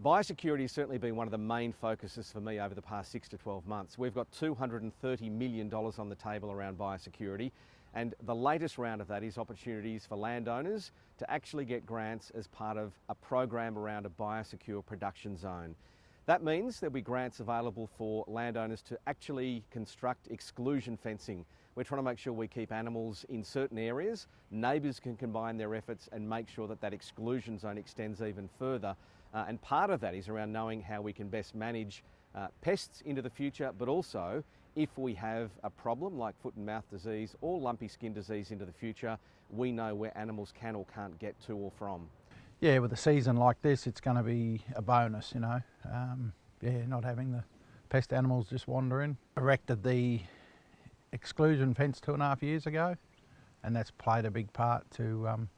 Biosecurity has certainly been one of the main focuses for me over the past six to 12 months. We've got $230 million on the table around biosecurity and the latest round of that is opportunities for landowners to actually get grants as part of a program around a biosecure production zone. That means there'll be grants available for landowners to actually construct exclusion fencing. We're trying to make sure we keep animals in certain areas. Neighbours can combine their efforts and make sure that that exclusion zone extends even further uh, and part of that is around knowing how we can best manage uh, pests into the future, but also if we have a problem like foot and mouth disease or lumpy skin disease into the future, we know where animals can or can't get to or from. Yeah, with a season like this, it's going to be a bonus, you know. Um, yeah, not having the pest animals just wandering. Erected the exclusion fence two and a half years ago, and that's played a big part to um,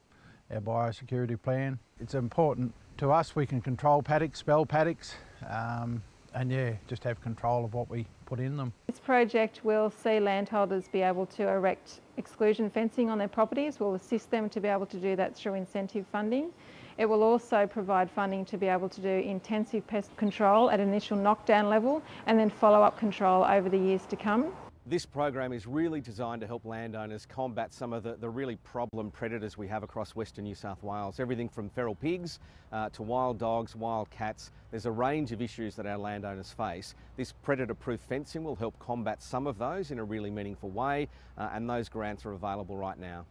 our biosecurity plan. It's important to us, we can control paddocks, spell paddocks, um, and yeah, just have control of what we put in them. This project will see landholders be able to erect exclusion fencing on their properties. We'll assist them to be able to do that through incentive funding. It will also provide funding to be able to do intensive pest control at initial knockdown level and then follow-up control over the years to come. This program is really designed to help landowners combat some of the, the really problem predators we have across Western New South Wales. Everything from feral pigs uh, to wild dogs, wild cats. There's a range of issues that our landowners face. This predator-proof fencing will help combat some of those in a really meaningful way uh, and those grants are available right now.